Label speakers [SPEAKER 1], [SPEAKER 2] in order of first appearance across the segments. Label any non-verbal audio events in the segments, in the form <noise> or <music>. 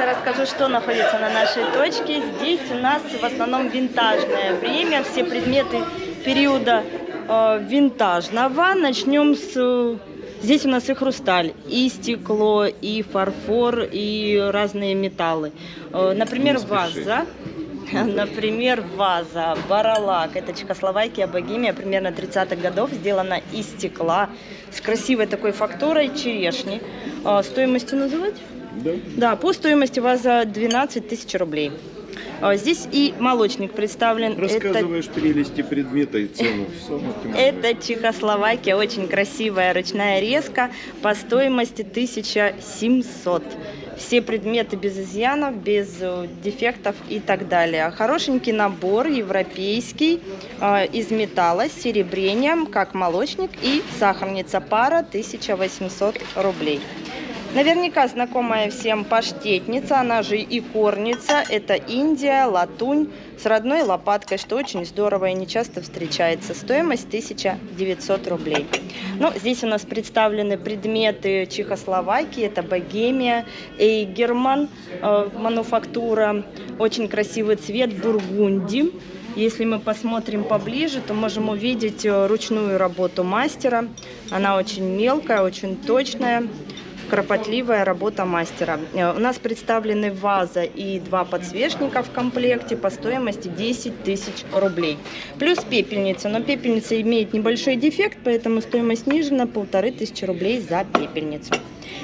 [SPEAKER 1] вкратце расскажу, что находится на нашей точке. Здесь у нас в основном винтажное время, все предметы периода э, винтажного. Начнем с... э, Здесь у нас и хрусталь, и стекло, и фарфор, и разные металлы. Э, Например, ваза. <laughs> Например, ваза, баралак. Это Чехословакия, Богемия, примерно 30-х годов. Сделана из стекла, с красивой такой фактурой черешни. Э, Стоимостью называть?
[SPEAKER 2] Да.
[SPEAKER 1] Да, по стоимости ваза 12 тысяч рублей. А, Здесь и молочник представлен. Это,
[SPEAKER 2] Рассказываешь прелести предмета и цену.
[SPEAKER 1] Это Чехословакия, очень красивая ручная резка по стоимости 1700. Все предметы без изъянов, без э, дефектов и так далее. Хорошенький набор, европейский, э, из металла с серебрением, как молочник и сахарница пара 1800 рублей. Наверняка знакомая всем паштетница, она же и корница. Это Индия, латунь с родной лопаткой, что очень здорово и не часто встречается. Стоимость 1900 рублей. Ну, здесь у нас представлены предметы Чехословакии. Это Богемия, Эйгерман, э, мануфактура. Очень красивый цвет бургунди. Если мы посмотрим поближе, то можем увидеть э, ручную работу мастера. Она очень мелкая, очень точная кропотливая работа мастера. Э, У нас представлены ваза и два подсвечника в комплекте по стоимости 10 тысяч рублей. Плюс пепельница, но пепельница имеет небольшой дефект, поэтому стоимость снижена полторы тысячи рублей за пепельницу.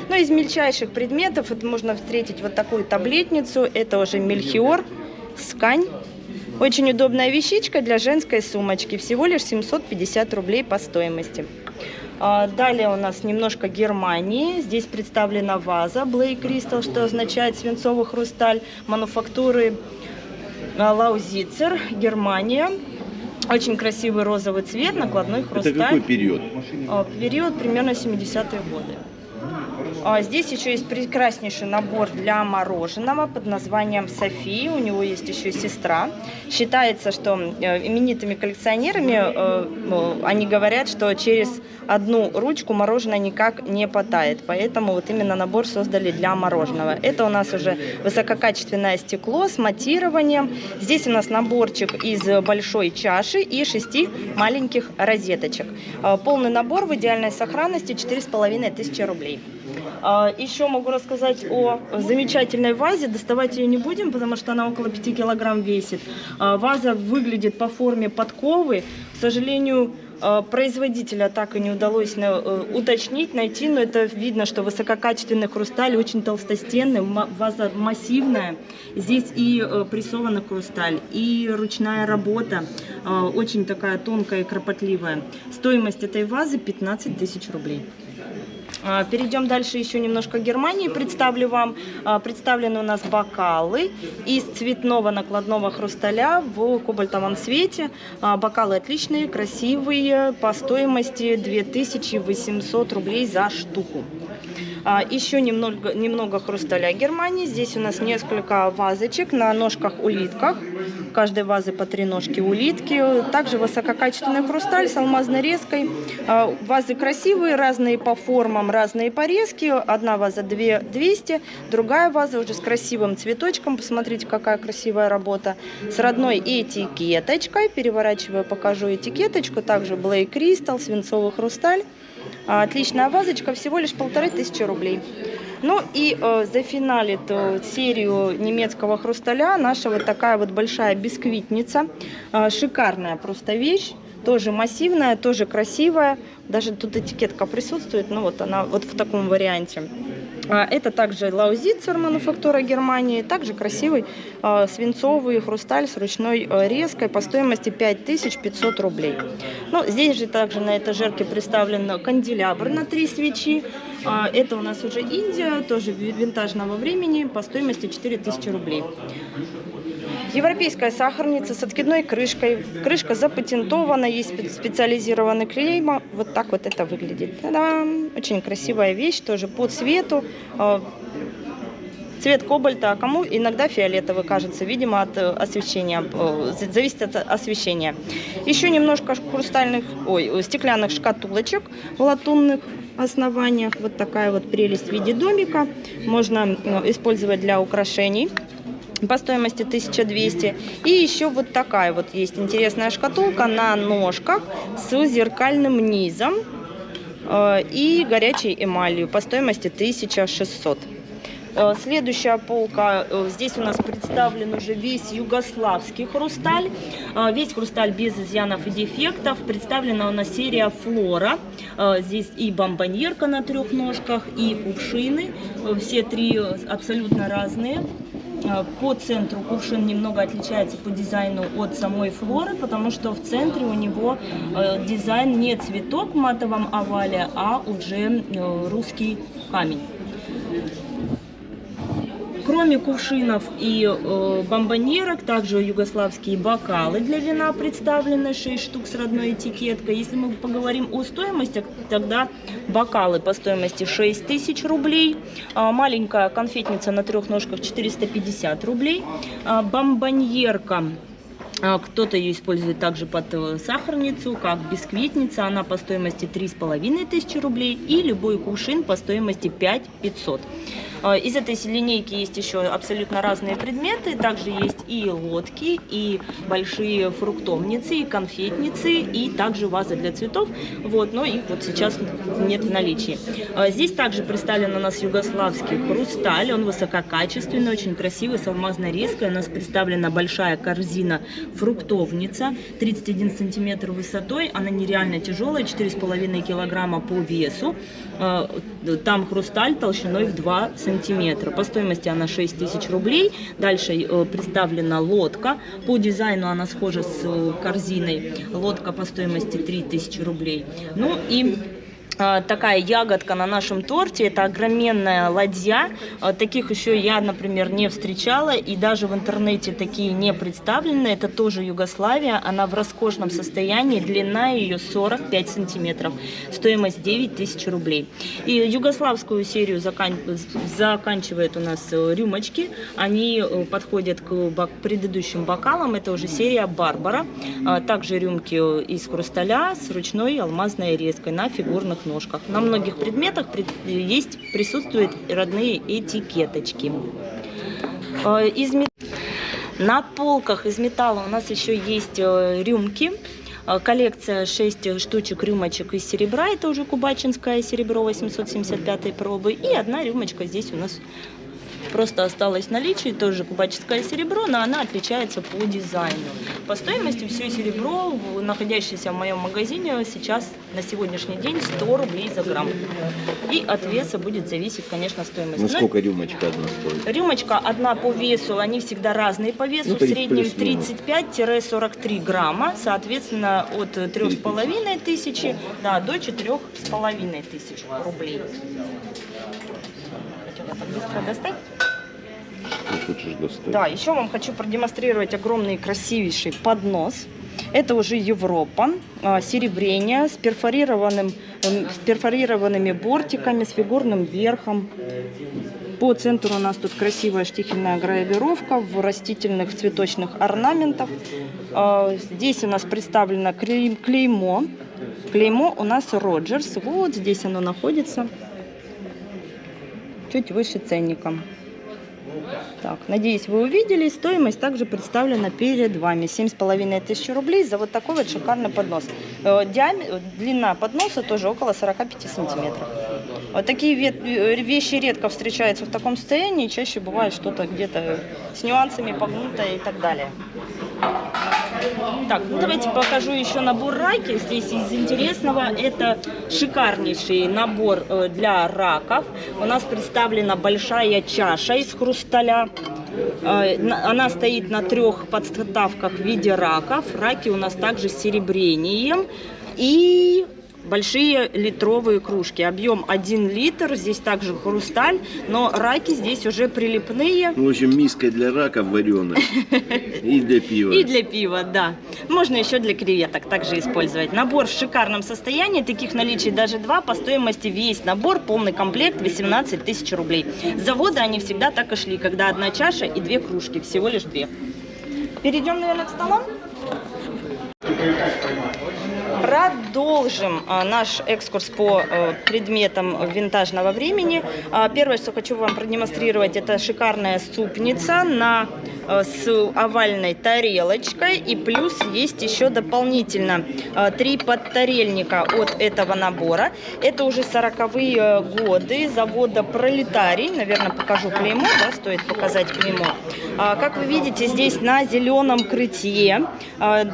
[SPEAKER 1] Но из мельчайших предметов это можно встретить вот такую таблетницу. Это уже мельхиор, скань. Очень удобная вещичка для женской сумочки. Всего лишь 750 рублей по стоимости. А, Далее у нас немножко Германии. Здесь представлена ваза Blake Crystal, что означает свинцовый хрусталь мануфактуры а, Лаузицер, Германия. Очень красивый розовый цвет, накладной
[SPEAKER 2] Это
[SPEAKER 1] хрусталь.
[SPEAKER 2] какой период?
[SPEAKER 1] А, Период примерно 70-е годы. А Здесь еще есть прекраснейший набор для мороженого под названием София. У него есть еще сестра. Считается, что э, именитыми коллекционерами э, ну, они говорят, что через одну ручку мороженое никак не потает. Поэтому вот именно набор создали для мороженого. Это у нас уже высококачественное стекло с матированием. Здесь у нас наборчик из большой чаши и шести маленьких розеточек. Э, Полный набор в идеальной сохранности 4500 рублей. А, Еще могу рассказать о замечательной вазе. Доставать ее не будем, потому что она около 5 килограмм весит. А, Ваза выглядит по форме подковы. К сожалению, а, производителя так и не удалось э, уточнить, найти, но это видно, что высококачественный хрусталь, очень толстостенный, ваза массивная. Здесь и э, прессованный хрусталь, и ручная работа, очень такая тонкая и кропотливая. Стоимость этой вазы 15 тысяч рублей. А, Перейдем дальше еще немножко Германии. Представлю вам. А, Представлены у нас бокалы из цветного накладного хрусталя в кобальтовом цвете. А, Бокалы отличные, красивые, по стоимости 2800 рублей за штуку. А, Еще немного, немного хрусталя Германии. Здесь у нас несколько вазочек на ножках-улитках. В каждой вазы по три ножки улитки. Также высококачественный хрусталь с алмазной резкой. А, Вазы красивые, разные по формам, разные по резке. Одна ваза 2 200, другая ваза уже с красивым цветочком. Посмотрите, какая красивая работа. С родной этикеточкой. Переворачиваю, покажу этикеточку. Также Blake Crystal, свинцовый хрусталь. А, Отличная вазочка, всего лишь полторы тысячи рублей. Ну и э, зафиналит э, серию немецкого хрусталя наша вот такая вот большая бисквитница. Э, шикарная просто вещь. Тоже массивная, тоже красивая. Даже тут этикетка присутствует, ну вот она вот в таком варианте. А, Это также Лаузицер, мануфактура Германии. Также красивый э, свинцовый хрусталь с ручной э, резкой по стоимости 5500 рублей. Ну, здесь же также на этажерке представлен канделябр на три свечи. А, Это у нас уже Индия, тоже ви- винтажного времени по стоимости 4000 рублей. Европейская сахарница с откидной крышкой. Крышка запатентована, есть спе- специализированный клейма. Вот так вот это выглядит. Та-дам! Очень красивая вещь, тоже по цвету. Э, Цвет кобальта, а кому иногда фиолетовый кажется, видимо, от э, освещения, э, за- зависит от освещения. Еще немножко хрустальных, ой, э, стеклянных шкатулочек латунных основаниях. Вот такая вот прелесть в виде домика. Можно использовать для украшений по стоимости 1200. И еще вот такая вот есть интересная шкатулка на ножках с зеркальным низом э, и горячей эмалью по стоимости 1600. Э, Следующая полка, э, здесь у нас представлен уже весь югославский хрусталь. Весь хрусталь без изъянов и дефектов. Представлена у нас серия Флора. Здесь и бомбоньерка на трех ножках, и кувшины. Все три абсолютно разные. Э, По центру кувшин немного отличается по дизайну от самой флоры, потому что в центре у него э, дизайн не цветок в матовом овале, а уже э, русский камень. Кроме кувшинов и э, бомбоньерок, также югославские бокалы для вина представлены, 6 штук с родной этикеткой. Если мы поговорим о стоимости, тогда бокалы по стоимости 6 тысяч рублей, а маленькая конфетница на трех ножках 450 рублей, а бомбоньерка а, Кто-то ее использует также под э, сахарницу, как бисквитница. Она по стоимости 3,5 тысячи рублей. И любой кувшин по стоимости 5 500. А, Из этой линейки есть еще абсолютно разные предметы. Также есть и лодки, и большие фруктовницы, и конфетницы, и также вазы для цветов. Вот, но их вот сейчас нет в наличии. А, Здесь также представлен у нас югославский хрусталь. Он высококачественный, очень красивый, с алмазной резкой. У нас представлена большая корзина фруктовница, 31 сантиметр высотой. Она нереально тяжелая, 4,5 килограмма по весу. А, Там хрусталь толщиной в 2 сантиметра. По стоимости она 6 тысяч рублей. Дальше э, представлена лодка. По дизайну она схожа с э, корзиной. Лодка по стоимости 3 тысячи рублей. Ну и такая ягодка на нашем торте. Это огроменная ладья. А, Таких еще я, например, не встречала. И даже в интернете такие не представлены. Это тоже Югославия. Она в роскошном состоянии. Длина ее 45 сантиметров. Стоимость 9 тысяч рублей. И югославскую серию закан- заканчивает у нас э, рюмочки. Они э, подходят к бок- предыдущим бокалам. Это уже серия Барбара. А, Также рюмки э, из хрусталя с ручной алмазной резкой на фигурных ножках. На многих предметах пред- есть, присутствуют родные этикеточки. Э, Из На полках из металла у нас еще есть э, рюмки. Э, Коллекция 6 штучек рюмочек из серебра. Это уже кубачинское серебро 875 пробы. И одна рюмочка здесь у нас просто осталось в наличии, тоже кубаческое серебро, но она отличается по дизайну. По стоимости все серебро, находящееся в моем магазине, сейчас на сегодняшний день 100 рублей за грамм. И от веса будет зависеть, конечно, стоимость.
[SPEAKER 2] Ну
[SPEAKER 1] Но
[SPEAKER 2] сколько рюмочка одна стоит?
[SPEAKER 1] Рюмочка одна по весу, они всегда разные по весу,
[SPEAKER 2] Ну,
[SPEAKER 1] в среднем
[SPEAKER 2] плюс-минус.
[SPEAKER 1] 35-43 грамма, соответственно, от 3,5 тысячи да, до 4,5 тысяч рублей. Хотела так быстро достать.
[SPEAKER 2] Что хочешь достать?
[SPEAKER 1] Да, еще вам хочу продемонстрировать огромный красивейший поднос. Это уже Европа, а, серебрение с, перфорированным, эм, с перфорированными бортиками, с фигурным верхом. По центру у нас тут красивая штихельная гравировка в растительных цветочных орнаментах. А, Здесь у нас представлено клей- клеймо. Клеймо у нас Роджерс. Вот здесь оно находится. Чуть выше ценником. Так, надеюсь, вы увидели. Стоимость также представлена перед вами. 7,5 тысяч рублей за вот такой вот шикарный поднос. Э, диаме- Длина подноса тоже около 45 сантиметров. Вот такие э, вещи редко встречаются в таком состоянии. Чаще бывает что-то где-то с нюансами погнутое и так далее. Так, ну давайте покажу еще набор раки. Здесь из интересного это шикарнейший набор э, для раков. У нас представлена большая чаша из хрусталя. Э, на- Она стоит на трех подставках в виде раков. Раки у нас также с серебрением. И большие литровые кружки. Объем 1 литр. Здесь также хрусталь. Но раки здесь уже прилипные.
[SPEAKER 2] Ну, в общем, миска для раков вареная <laughs> и для пива.
[SPEAKER 1] И для пива, да. Можно еще для креветок также использовать. Набор в шикарном состоянии, таких наличий даже два. По стоимости весь набор, полный комплект 18 тысяч рублей. С завода они всегда так и шли, когда одна чаша и две кружки, всего лишь две. Перейдем, наверное, к столам. Продолжим а, наш экскурс по э, предметам винтажного времени. А, Первое, что хочу вам продемонстрировать, это шикарная супница на, с овальной тарелочкой. И плюс есть еще дополнительно э, три подтарельника от этого набора. Это уже 40-е годы завода Пролетарий. Наверное, покажу клеймо, да, стоит показать клеймо. А, Как вы видите, здесь на зеленом крытье а,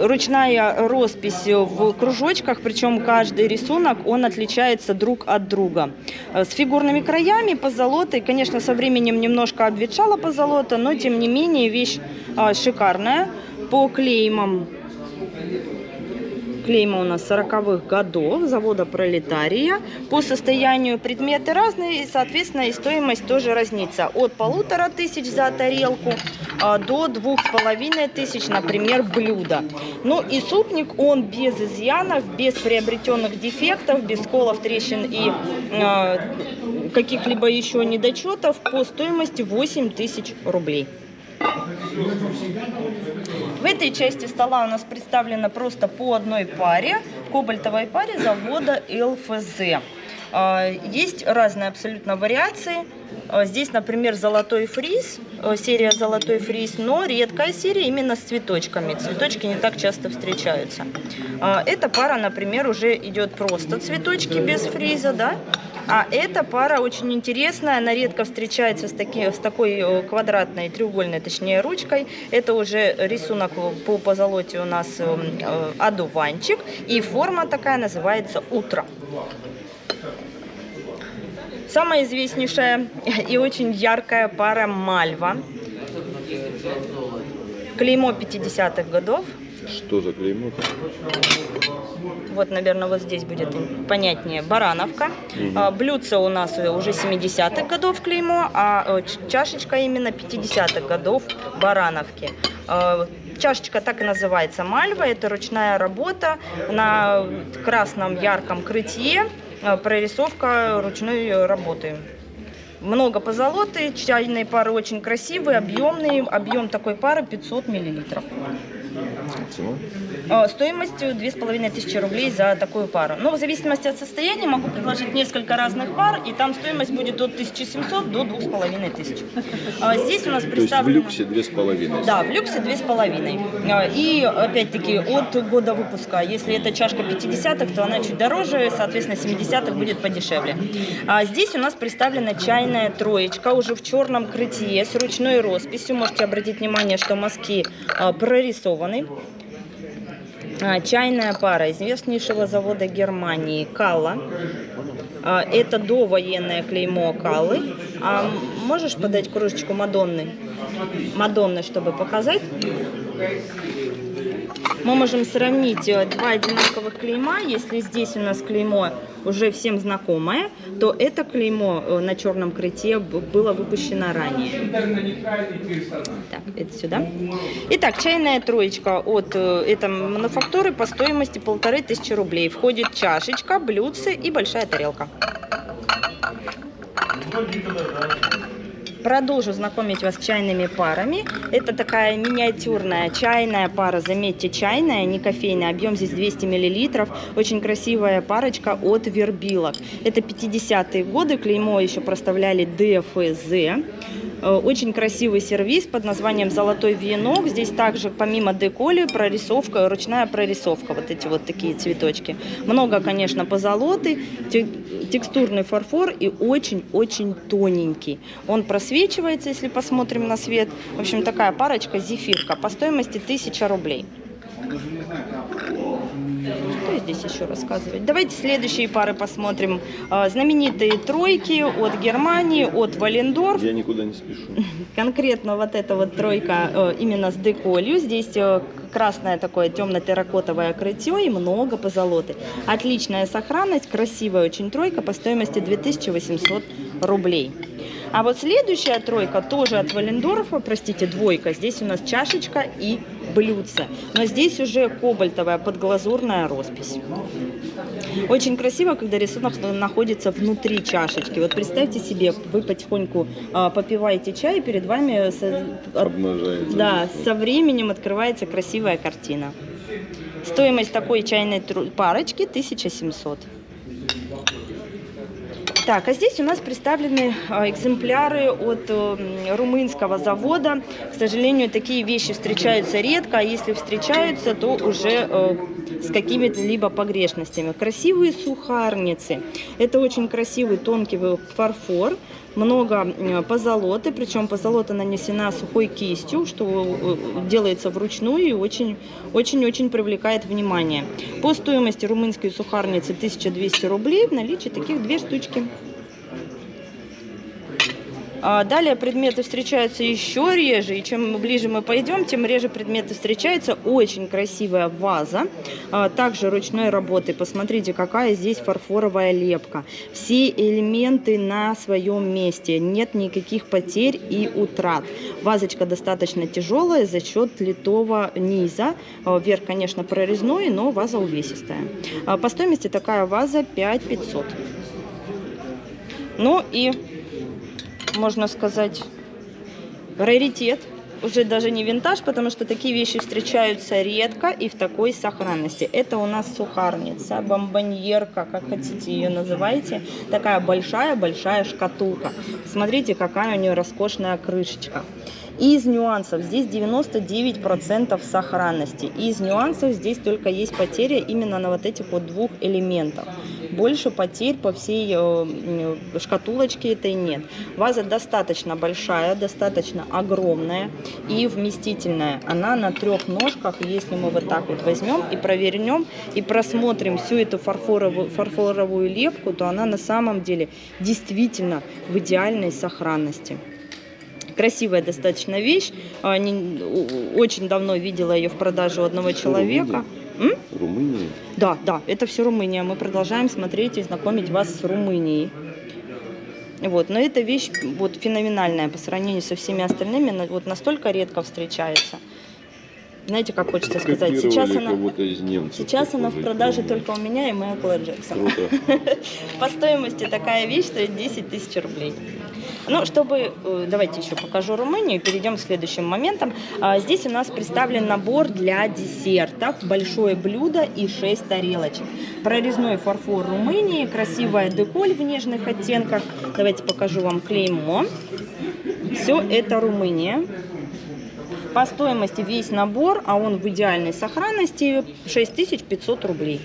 [SPEAKER 1] ручная роспись в кружочках, причем каждый рисунок, он отличается друг от друга. Э, С фигурными краями, позолотой, конечно, со временем немножко обветшала позолота, но тем не менее вещь а, шикарная. По клеймам клейма у нас 40-х годов, завода Пролетария. По состоянию предметы разные, и, соответственно, и стоимость тоже разнится. От полутора тысяч за тарелку а, до двух с половиной тысяч, например, блюдо. Ну и супник, он без изъянов, без приобретенных дефектов, без сколов, трещин и а, каких-либо еще недочетов по стоимости 8 тысяч рублей. В этой части стола у нас представлено просто по одной паре, кобальтовой паре завода ЛФЗ. А, Есть разные абсолютно вариации. А, Здесь, например, золотой фриз, э, серия золотой фриз, но редкая серия именно с цветочками. Цветочки не так часто встречаются. А, Эта пара, например, уже идет просто цветочки без фриза, да? А эта пара очень интересная, она редко встречается с, таки, с такой э, квадратной, треугольной, точнее, ручкой. Это уже рисунок по позолоте у нас э, э, одуванчик, и форма такая называется «Утро». Самая известнейшая и очень яркая пара Мальва. Клеймо 50-х годов.
[SPEAKER 2] Что за клеймо?
[SPEAKER 1] Вот, наверное, вот здесь будет понятнее. Барановка. А, Блюдце у нас уже 70-х годов клеймо, а э, чашечка именно 50-х годов барановки. А, Чашечка так и называется мальва. Это ручная работа на красном ярком крытье. А, Прорисовка ручной работы. Много позолоты, чайные пары очень красивые, объемные. Объем такой пары 500 миллилитров. А, Стоимостью 2500 рублей за такую пару. Но в зависимости от состояния могу предложить несколько разных пар, и там стоимость будет от 1700 до 2500. А Здесь у нас
[SPEAKER 2] То есть в
[SPEAKER 1] представлено...
[SPEAKER 2] люксе две с половиной.
[SPEAKER 1] Да, в люксе две с половиной. А, И опять-таки от года выпуска. Если это чашка 50-х, то она чуть дороже, соответственно, 70-х будет подешевле. А здесь у нас представлена чайная троечка уже в черном крытье с ручной росписью. Можете обратить внимание, что мазки прорисованы. А, Чайная пара известнейшего завода Германии Калла. А, Это довоенное клеймо Каллы. А можешь подать кружечку Мадонны? Мадонны, чтобы показать. Мы можем сравнить э, два одинаковых клейма. Если здесь у нас клеймо уже всем знакомое, то это клеймо э, на черном крыте было выпущено ранее. Так, это сюда. Итак, чайная троечка от э, этой мануфактуры по стоимости полторы тысячи рублей. Входит чашечка, блюдце и большая тарелка. Продолжу знакомить вас с чайными парами. Это такая миниатюрная чайная пара. Заметьте, чайная, не кофейная. Объем здесь 200 миллилитров. Очень красивая парочка от Вербилок. Это 50-е годы. Клеймо еще проставляли ДФЗ. Э, Очень красивый сервис под названием «Золотой венок». Здесь также помимо деколи прорисовка, ручная прорисовка. Вот эти вот такие цветочки. Много, конечно, позолоты, те- текстурный фарфор и очень-очень тоненький. Он просвечивается, если посмотрим на свет. В общем, такая парочка зефирка по стоимости 1000 рублей. Что здесь еще рассказывать? Давайте следующие пары посмотрим. А, Знаменитые тройки от Германии, от Валендорф.
[SPEAKER 2] Я никуда не спешу. <laughs>
[SPEAKER 1] Конкретно вот эта вот тройка э, именно с деколью. Здесь э, красное такое темно-терракотовое крытье и много позолоты. Отличная сохранность, красивая очень тройка по стоимости 2800 рублей. А вот следующая тройка тоже от Валендорфа, простите, двойка. Здесь у нас чашечка и блюдце. Но здесь уже кобальтовая подглазурная роспись. Очень красиво, когда рисунок находится внутри чашечки. Вот представьте себе, вы потихоньку а, попиваете чай, и перед вами со- да, со временем открывается красивая картина. Стоимость такой чайной парочки 1700. Так, а здесь у нас представлены а, экземпляры от э, румынского завода. К сожалению, такие вещи встречаются редко, а если встречаются, то уже э, с какими-либо погрешностями. Красивые сухарницы. Это очень красивый тонкий фарфор. Много э, позолоты, причем позолота нанесена сухой кистью, что э, делается вручную и очень-очень привлекает внимание. По стоимости румынской сухарницы 1200 рублей в наличии таких две штучки. А Далее предметы встречаются еще реже, и чем ближе мы пойдем, тем реже предметы встречаются. Очень красивая ваза, а, также ручной работы. Посмотрите, какая здесь фарфоровая лепка. Все элементы на своем месте, нет никаких потерь и утрат. Вазочка достаточно тяжелая за счет литого низа. А, Верх, конечно, прорезной, но ваза увесистая. По стоимости такая ваза 5500. Ну и можно сказать, раритет. Уже даже не винтаж, потому что такие вещи встречаются редко и в такой сохранности. Это у нас сухарница, бомбоньерка, как хотите ее называйте. Такая большая-большая шкатулка. Смотрите, какая у нее роскошная крышечка. Из нюансов здесь 99% сохранности. Из нюансов здесь только есть потеря именно на вот этих вот двух элементах. Больше потерь по всей э, шкатулочке этой нет. Ваза достаточно большая, достаточно огромная и вместительная. Она на трех ножках. Если мы вот так вот возьмем и провернем, и просмотрим всю эту фарфоровую, фарфоровую лепку, то она на самом деле действительно в идеальной сохранности красивая достаточно вещь. А, очень давно видела ее в продаже у одного человека. М?
[SPEAKER 2] Румыния.
[SPEAKER 1] Да, да, это все Румыния. Мы продолжаем смотреть и знакомить вас с Румынией. Вот, но эта вещь вот феноменальная по сравнению со всеми остальными, вот настолько редко встречается. Знаете, как хочется сказать, сейчас она,
[SPEAKER 2] немцев.
[SPEAKER 1] сейчас она в продаже
[SPEAKER 2] помню.
[SPEAKER 1] только у меня и Майкла Джексона. <laughs> По стоимости такая вещь стоит 10 тысяч рублей. Ну, чтобы, э, давайте еще покажу Румынию и перейдем к следующим моментам. А, Здесь у нас представлен набор для десертов, большое блюдо и 6 тарелочек. Прорезной фарфор Румынии, красивая деколь в нежных оттенках. Давайте покажу вам клеймо. Все это Румыния. По стоимости весь набор, а он в идеальной сохранности, 6500 рублей.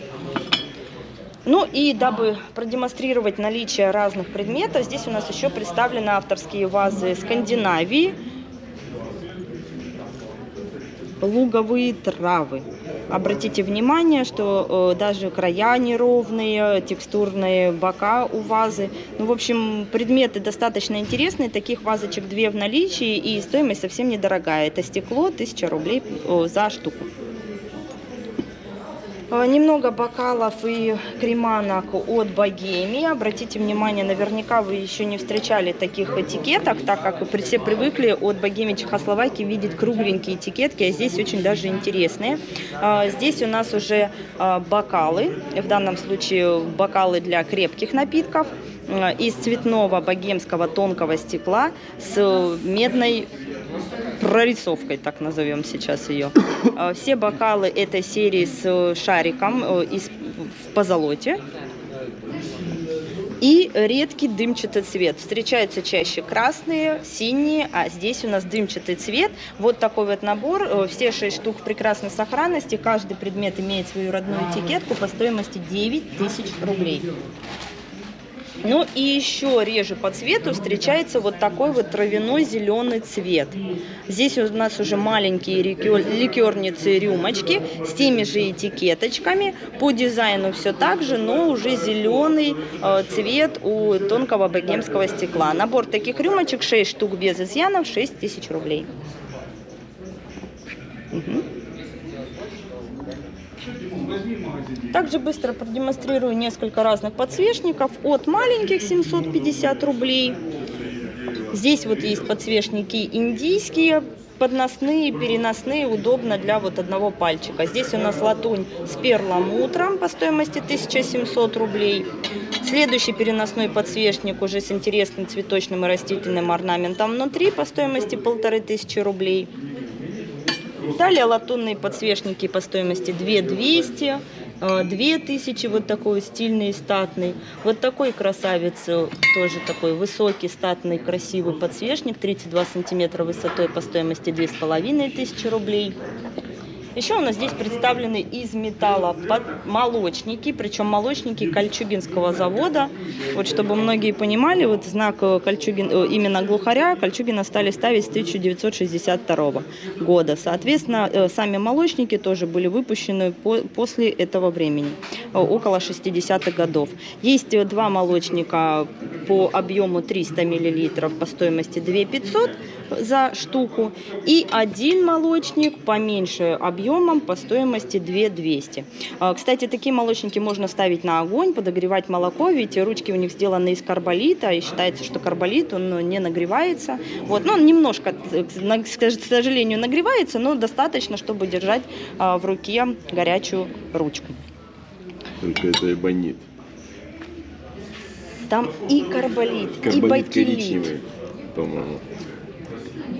[SPEAKER 1] Ну и дабы продемонстрировать наличие разных предметов, здесь у нас еще представлены авторские вазы Скандинавии, луговые травы. Обратите внимание, что э, даже края неровные, текстурные бока у вазы. Ну, в общем, предметы достаточно интересные. Таких вазочек две в наличии и стоимость совсем недорогая. Это стекло 1000 рублей э, за штуку. Э, Немного бокалов и креманок от Богемии. Обратите внимание, наверняка вы еще не встречали таких этикеток, так как все привыкли от Богемии Чехословакии видеть кругленькие этикетки, а здесь очень даже интересные. А, Здесь у нас уже а, бокалы, в данном случае бокалы для крепких напитков из цветного богемского тонкого стекла с медной прорисовкой, так назовем сейчас ее. Э, Все бокалы этой серии с э, шариком э, из, в позолоте. И редкий дымчатый цвет. Встречаются чаще красные, синие, а здесь у нас дымчатый цвет. Вот такой вот набор. Э, Все шесть штук прекрасной сохранности. Каждый предмет имеет свою родную этикетку по стоимости 9 тысяч рублей. Ну и еще реже по цвету встречается вот такой вот травяной зеленый цвет. Здесь у нас уже маленькие ликер- ликерницы рюмочки с теми же этикеточками. По дизайну все так же, но уже зеленый э, цвет у тонкого богемского стекла. Набор таких рюмочек 6 штук без изъянов 6 тысяч рублей. Мгм. Также быстро продемонстрирую несколько разных подсвечников. От маленьких 750 рублей. Здесь вот есть подсвечники индийские, подносные, переносные, удобно для вот одного пальчика. Здесь у нас латунь с перламутром по стоимости 1700 рублей. Следующий переносной подсвечник уже с интересным цветочным и растительным орнаментом внутри по стоимости 1500 рублей. Далее латунные подсвечники по стоимости 2200, э, 2000, вот такой стильный статный. Вот такой красавец, э, тоже такой высокий, статный, красивый подсвечник, 32 сантиметра высотой по стоимости 2500 рублей. Еще у нас здесь представлены из металла молочники, причем молочники Кольчугинского завода. Вот чтобы многие понимали, вот знак э, Кольчугин, э, именно глухаря Кольчугина стали ставить с 1962 года. Соответственно, э, сами молочники тоже были выпущены по- после этого времени, около 60-х годов. Есть два молочника по объему 300 мл по стоимости 2500 за штуку и один молочник поменьше объемом по стоимости 2200. А, Кстати, такие молочники можно ставить на огонь, подогревать молоко, ведь ручки у них сделаны из карболита, и считается, что карболит, он ну, не нагревается. Вот, ну, он немножко, э, к сожалению, нагревается, но достаточно, чтобы держать а, в руке горячую ручку.
[SPEAKER 2] Только это эбонит.
[SPEAKER 1] Там и карболит, и
[SPEAKER 2] Карбонит
[SPEAKER 1] бакелит,
[SPEAKER 2] по-моему.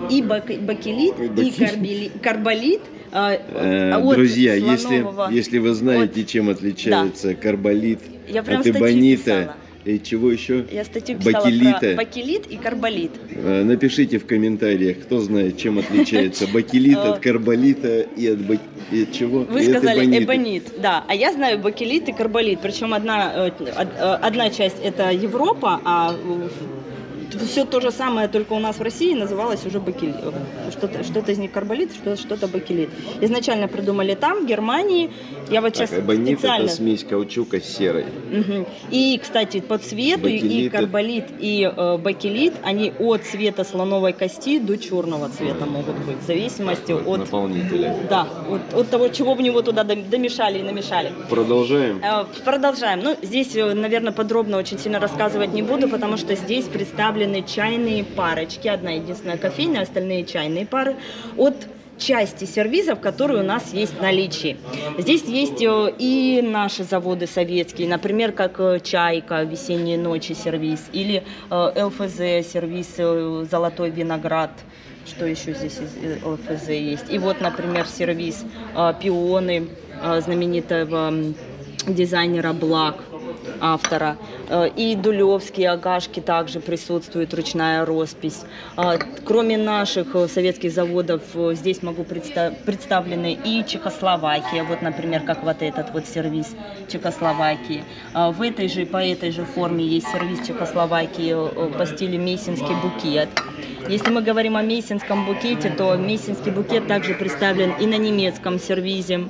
[SPEAKER 1] и бак- бакелит,
[SPEAKER 2] И
[SPEAKER 1] и
[SPEAKER 2] бакелит.
[SPEAKER 1] карбели- карболит. А,
[SPEAKER 2] Э,
[SPEAKER 1] от
[SPEAKER 2] Друзья, если,
[SPEAKER 1] слонового-
[SPEAKER 2] если вы знаете, чем отличается карболит
[SPEAKER 1] Я
[SPEAKER 2] от эбонита и чего еще,
[SPEAKER 1] Я статью писала
[SPEAKER 2] бакелита.
[SPEAKER 1] про бакелит и карболит.
[SPEAKER 2] Э, напишите в комментариях, кто знает, чем отличается бакелит от карболита и от, бак- и от чего?
[SPEAKER 1] Вы
[SPEAKER 2] И от
[SPEAKER 1] сказали эбонит, да. А я знаю бакелит и карболит. Причем одна, э, од- э, одна часть это Европа, а все то же самое, только у нас в России называлось уже бакелит. Что-то, что-то из них карболит, что- что-то бакелит. Изначально придумали там, в Германии. Я вот сейчас
[SPEAKER 2] Так, эбонит
[SPEAKER 1] специально...
[SPEAKER 2] это смесь каучука с серой.
[SPEAKER 1] Мгм. И, кстати, по цвету и
[SPEAKER 2] Бакелит это-
[SPEAKER 1] карболит, и э, бакелит, они от цвета слоновой кости до черного цвета могут быть, в зависимости от,
[SPEAKER 2] Наполнителя.
[SPEAKER 1] да, от, от того, чего в него туда дом- домешали и намешали.
[SPEAKER 2] Продолжаем.
[SPEAKER 1] Э, Продолжаем. Ну, здесь, наверное, подробно очень сильно рассказывать не буду, потому что здесь представлены чайные парочки. Одна единственная кофейня, остальные чайные пары. От части сервизов, которые у нас есть в наличии. Здесь есть э, и наши заводы советские, например, как э, «Чайка», «Весенние ночи» сервис, или э, ЛФЗ сервис «Золотой виноград», что еще здесь из ЛФЗ есть. И вот, например, сервис «Пионы» знаменитого дизайнера Блак, автора. Э, И дулевские агашки также присутствует, ручная роспись. А, Кроме наших э, советских заводов, э, здесь могу представ- представлены и Чехословакия, вот, например, как вот этот вот сервис Чехословакии. А, В этой же, по этой же форме есть сервис Чехословакии по стилю мейсинский букет. Если мы говорим о мейсинском букете, то мейсинский букет также представлен и на немецком сервизе.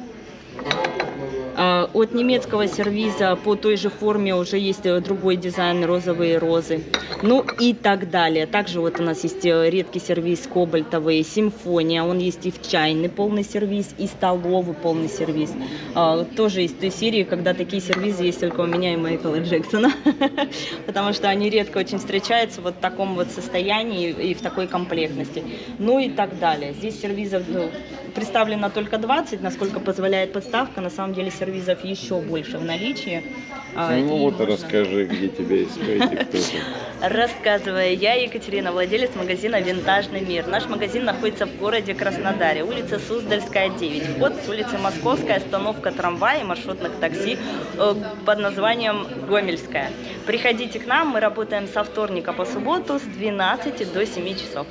[SPEAKER 1] А, От немецкого сервиза по той же форме уже есть э, другой дизайн розовые розы. Ну и так далее. Также вот у нас есть э, редкий сервис кобальтовый, симфония. Он есть и в чайный полный сервис, и столовый полный сервис. А, Тоже из той серии, когда такие сервизы есть только у меня и Майкла Джексона. <laughs> Потому что они редко очень встречаются вот в таком вот состоянии и в такой комплектности. Ну и так далее. Здесь сервизов ну, представлено только 20, насколько позволяет подставка. На самом деле сервизов еще больше в наличии. А,
[SPEAKER 2] Ну
[SPEAKER 1] и
[SPEAKER 2] вот
[SPEAKER 1] можно-
[SPEAKER 2] расскажи, где тебя искать и кто ты.
[SPEAKER 1] Рассказывая, я Екатерина, владелец магазина «Винтажный мир». Наш магазин находится в городе Краснодаре, улица Суздальская, 9. Вход с улицы Московская, остановка трамвая и маршрутных такси э, под названием Гомельская. Приходите к нам, мы работаем со вторника по субботу с 12 до 7 часов.